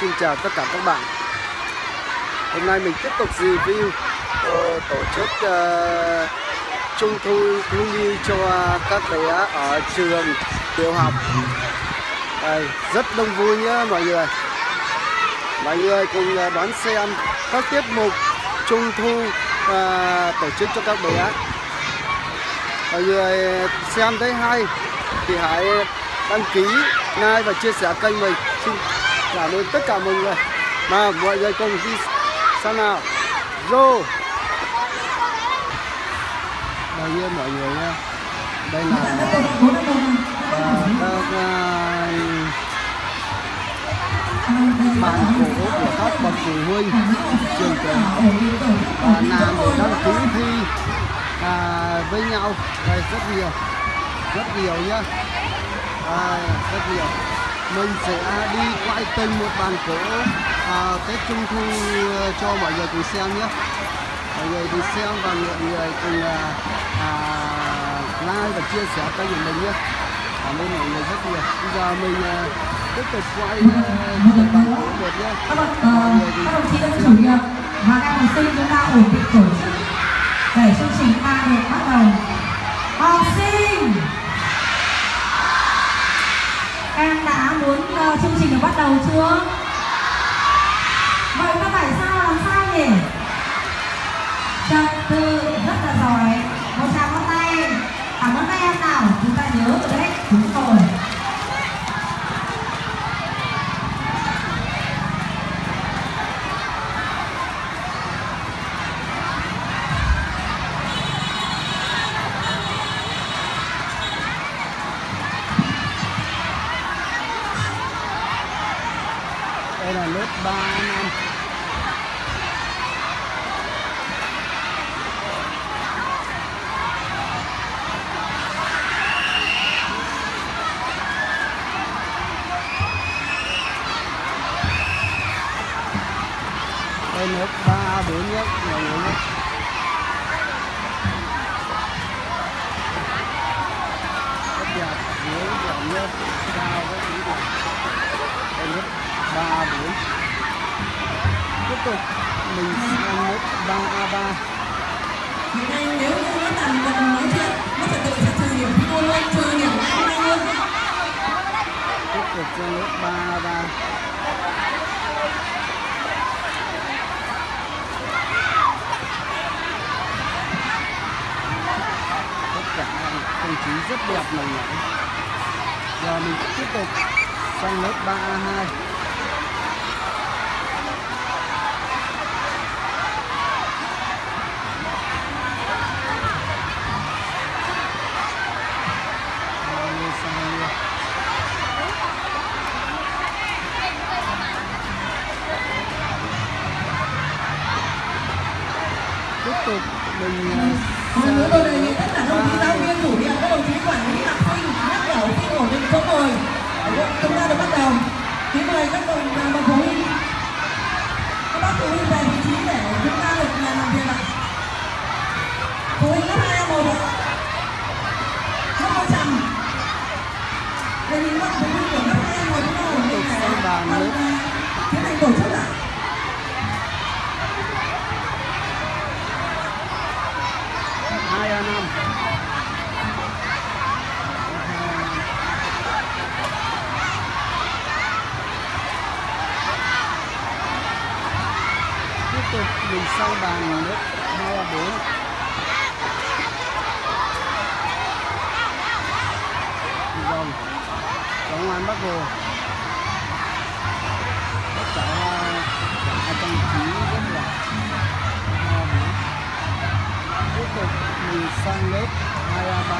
xin chào tất cả các bạn. Hôm nay mình tiếp tục review uh, tổ chức uh, trung thu thiếu nhi cho các bé ở trường tiểu học. Đây, rất đông vui nhé mọi người. Mọi người cùng uh, đón xem các tiết mục trung thu uh, tổ chức cho các bé. Mọi người xem thấy hay thì hãy đăng ký, like và chia sẻ kênh mình. Xin cảm ơn tất cả mọi người. Mà mọi người cùng đi sang nào. Vô đây tiên mọi người nha đây là các à, bạn cổ của các bậc phụ huynh trường tiểu học và làm để đăng ký thi à, với nhau. Đây rất nhiều. Rất nhiều nhá. À, rất nhiều mình sẽ đi quay từng một bàn cổ à, Tết Trung Thu cho mọi người cùng xem nhé. Mọi người cùng xem và mọi người cùng à, à, like và chia sẻ kênh của mình nhé. Cảm ơn mọi người rất nhiều. Bây giờ mình à, tiếp tục quay từng bàn cổ một nhé. Các bạn các đồng chí đã chủ nhiệm. Và các học sinh chúng ta ổn định tổ chức. Để chương trình ta được bắt đầu Ờ, chương trình được bắt đầu chưa? Đây là lớp 3 năm đây nước 3 4 nhất mọi người nhé rất đẹp dưới đẹp nhất cao rất ý đẹp đây lớp 3 4 tiếp tục. Mình sang lớp 3 A3 Hiện nay nếu như nó gần nói chuyện, nó trật tự sẽ trừ điểm đua luôn, trừ điểm luôn. tiếp tục sang lớp 3 A3 tất cả không khí rất đẹp này giờ mình tiếp tục sang lớp 3 tục mình ờ, Một lần nữa tôi đề nghị tất cả đồng chí giáo viên, chủ nhiệm, các đồng chí quản lý học sinh nhắc nhở học sinh ổn định chỗ ngồi. Chúng ta được bắt đầu. Kính mời các đồng à, bậc phụ huynh, các bác phụ huynh về vị trí để chúng ta được à, làm việc ạ. Phụ huynh lớp hai một ạ. Lớp một trầm. Đề nghị các phụ huynh của lớp hai một chúng ta ổn định để Sang bàn còn, lớp. à, tiến hành tổ chức ạ. hai a năm tiếp tục mình sang bàn lớp hai a bốn vòng vô ngoan hai trăm chín rất là tiếp tục mình sang lớp 2A3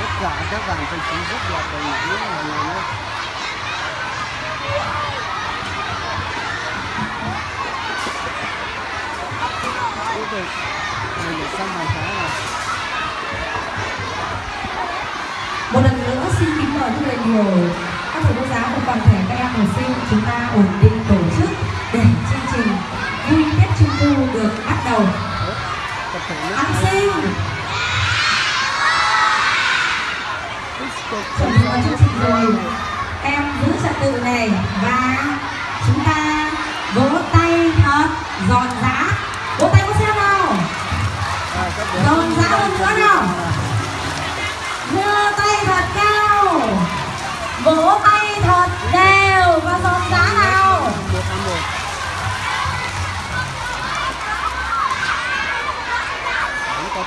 tất cả các dàn trang trí rất là đầy đủ. Tiếp mình để xong bàn khá này Một lần nữa, xin kính mời rất là nhiều. Các thầy cô giáo và toàn thể các em học sinh, chúng ta ổn định tổ chức để chương trình vui Tết Trung Thu được bắt đầu. Học sinh! Chuẩn bị vào chương trình rồi. Em giữ trật tự này và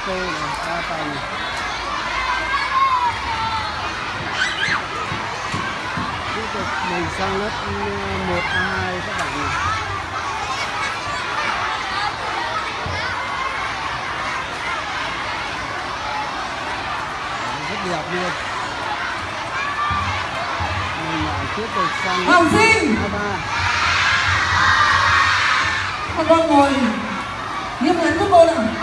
cũng cô này ba tầng tiếp tục mình sang lớp ừ, một a hai các bạn nhỉ rất đẹp luôn mình lại tiếp tục sang lớp sinh a ba các con ngồi. Nghiêm ngắn giúp cô bạn nào?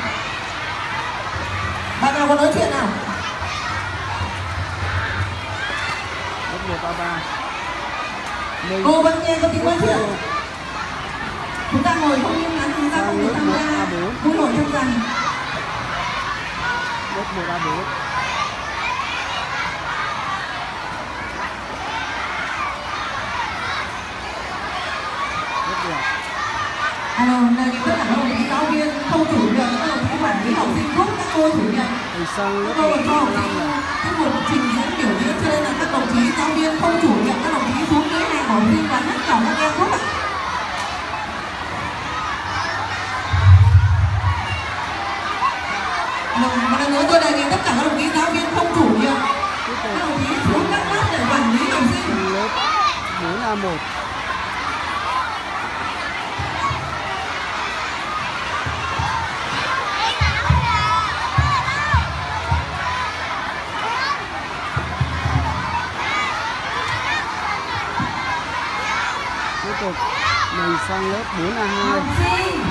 Có nói chuyện nào? Cô vẫn nghe có tiếng nói chuyện. Chúng ta ngồi không nghiêm ngắn chúng ta không được tham gia vui nổi trong rằng lớp một a bốn alo là những tất cả các đồng chí giáo viên không chủ nhiệm các đồng chí quản lý học sinh giúp các cô chủ nhiệm thì sang lớp ừ, cái buổi trình diễn biểu diễn cho nên là các đồng chí giáo viên không chủ nhiệm các đồng chí xuống cái này bỏ riêng và nhắc nhở các em rất ạ. Vâng, một lần nữa tôi đề nghị tất cả các đồng chí giáo viên không chủ nhiệm. Các đồng chí xuống các lớp để quản lý học sinh. Lớp 4A1 tục. Mình sang lớp 4 a 2 học sinh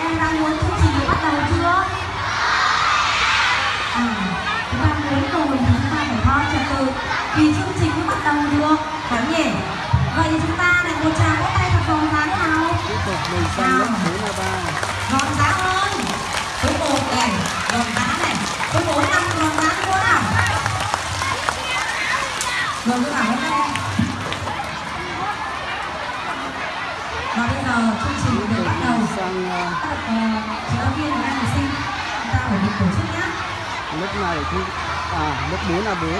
em đang muốn chương trình bắt đầu chưa? À chúng ta muốn rồi chúng ta phải ho trật tự thì chương trình mới bắt đầu được. Phải nhỉ? Vậy thì chúng ta lại một tràng vỗ tay thật giòn giã nào? Tiếp tục mình sang lớp 4 và bây giờ chương trình tục bắt đầu. Sang ờ, các bậc ờ, chị giáo viên và em học sinh chúng ta phải được tổ chức nhé lớp này thì à lớp 4 a 4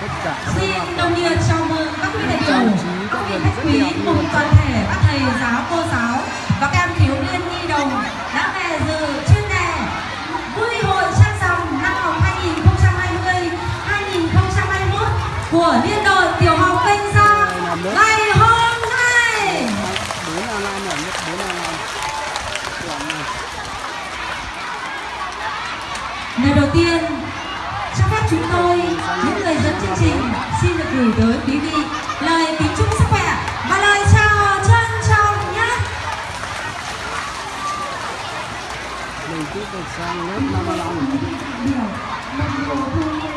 tất cả các xin đồng nhiệt chào mừng các quý đại biểu các vị khách quý cùng toàn thể các thầy giáo cô giáo và các em thiếu niên nhi đồng đã đội tiểu học Kênh Giang ngày hôm nay. 4 a 5 ở lớp 4 a 5 đoạn này Lời đầu tiên, cho phép chúng tôi, những người dẫn chương trình, xin được gửi tới quý vị lời kính chúc sức khỏe và lời chào trân trọng nhé. mình tiếp tục sang lớp 55 Điều,